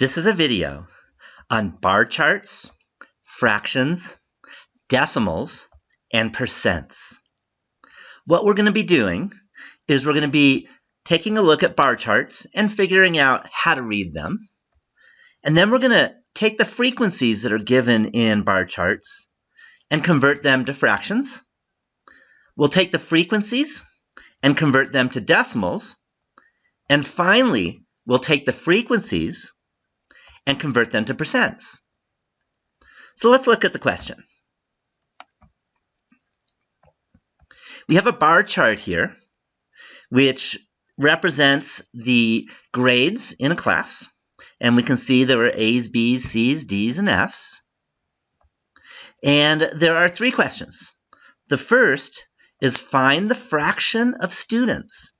This is a video on bar charts, fractions, decimals, and percents. What we're going to be doing is we're going to be taking a look at bar charts and figuring out how to read them. And then we're going to take the frequencies that are given in bar charts and convert them to fractions. We'll take the frequencies and convert them to decimals. And finally, we'll take the frequencies and convert them to percents. So let's look at the question. We have a bar chart here, which represents the grades in a class. And we can see there are A's, B's, C's, D's, and F's. And there are three questions. The first is find the fraction of students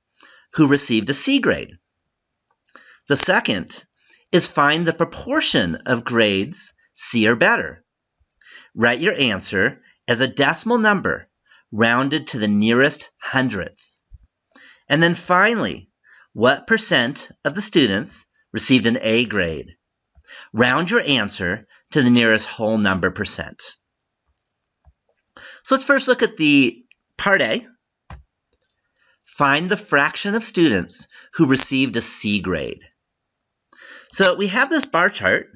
who received a C grade. The second is find the proportion of grades C or better. Write your answer as a decimal number rounded to the nearest hundredth. And then finally, what percent of the students received an A grade? Round your answer to the nearest whole number percent. So let's first look at the part A. Find the fraction of students who received a C grade. So we have this bar chart,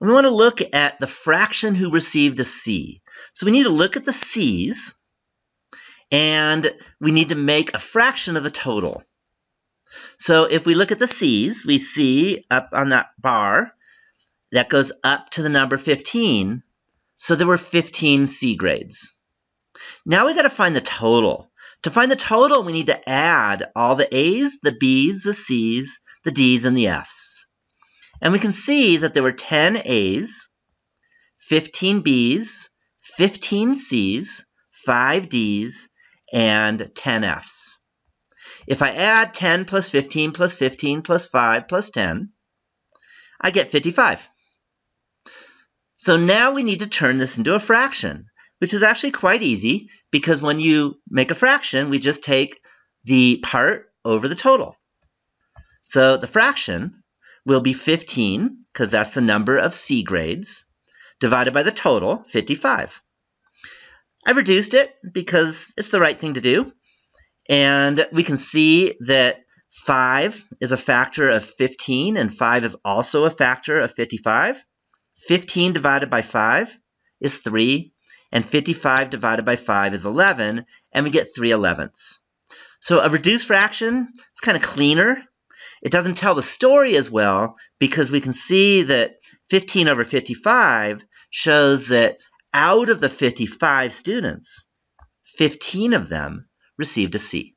and we want to look at the fraction who received a C. So we need to look at the C's, and we need to make a fraction of the total. So if we look at the C's, we see up on that bar, that goes up to the number 15. So there were 15 C grades. Now we got to find the total. To find the total, we need to add all the A's, the B's, the C's, the D's, and the F's. And we can see that there were 10 A's, 15 B's, 15 C's, 5 D's, and 10 F's. If I add 10 plus 15 plus 15 plus 5 plus 10, I get 55. So now we need to turn this into a fraction, which is actually quite easy because when you make a fraction, we just take the part over the total. So the fraction will be 15, because that's the number of C grades, divided by the total, 55. I've reduced it because it's the right thing to do. And we can see that 5 is a factor of 15, and 5 is also a factor of 55. 15 divided by 5 is 3, and 55 divided by 5 is 11, and we get 3 elevenths. So a reduced fraction is kind of cleaner it doesn't tell the story as well because we can see that 15 over 55 shows that out of the 55 students, 15 of them received a C.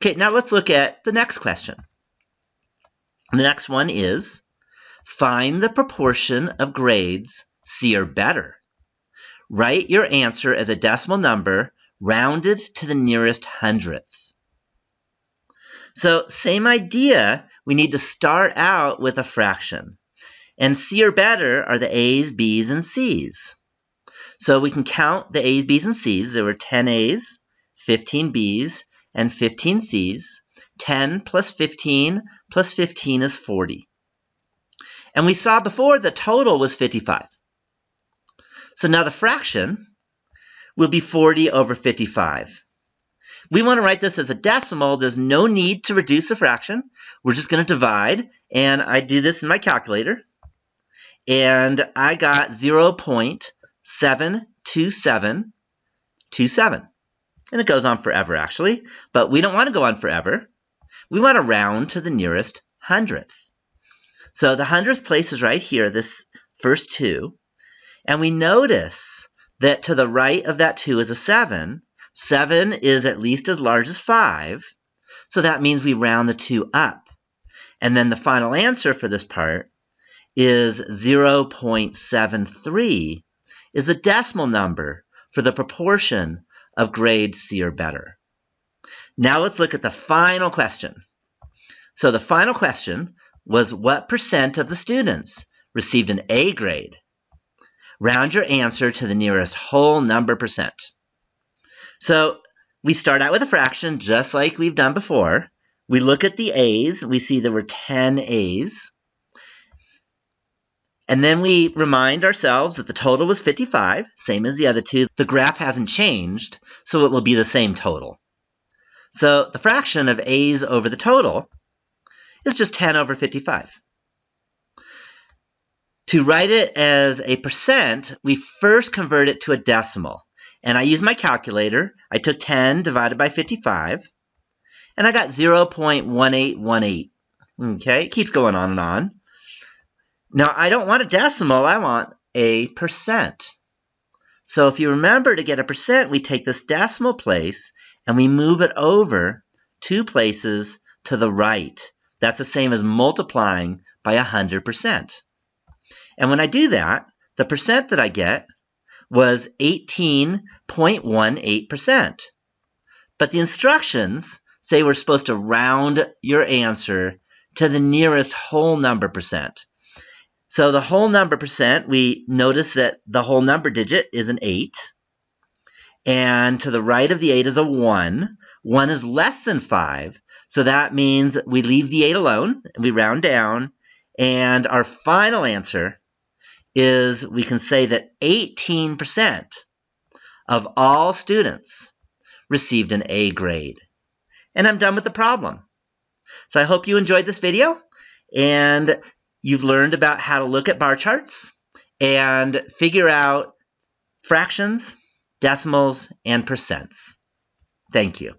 Okay, now let's look at the next question. The next one is find the proportion of grades C or better. Write your answer as a decimal number rounded to the nearest hundredth. So same idea, we need to start out with a fraction. And C or better are the A's, B's, and C's. So we can count the A's, B's, and C's. There were 10 A's, 15 B's, and 15 C's. 10 plus 15 plus 15 is 40. And we saw before the total was 55. So now the fraction will be 40 over 55. We want to write this as a decimal. There's no need to reduce a fraction. We're just going to divide, and I do this in my calculator. And I got 0.72727. And it goes on forever, actually. But we don't want to go on forever. We want to round to the nearest hundredth. So the hundredth place is right here, this first 2. And we notice that to the right of that 2 is a 7. 7 is at least as large as 5, so that means we round the 2 up. And then the final answer for this part is 0.73 is a decimal number for the proportion of grade C or better. Now let's look at the final question. So the final question was what percent of the students received an A grade? Round your answer to the nearest whole number percent. So we start out with a fraction just like we've done before. We look at the A's. We see there were 10 A's. And then we remind ourselves that the total was 55, same as the other two. The graph hasn't changed, so it will be the same total. So the fraction of a's over the total is just 10 over 55. To write it as a percent, we first convert it to a decimal. And I used my calculator. I took 10 divided by 55, and I got 0.1818. Okay, it keeps going on and on. Now, I don't want a decimal, I want a percent. So if you remember to get a percent, we take this decimal place and we move it over two places to the right. That's the same as multiplying by 100%. And when I do that, the percent that I get was 18.18%. But the instructions say we're supposed to round your answer to the nearest whole number percent. So the whole number percent, we notice that the whole number digit is an 8. And to the right of the 8 is a 1. 1 is less than 5. So that means we leave the 8 alone, and we round down. And our final answer is we can say that 18% of all students received an A grade. And I'm done with the problem. So I hope you enjoyed this video and you've learned about how to look at bar charts and figure out fractions, decimals, and percents. Thank you.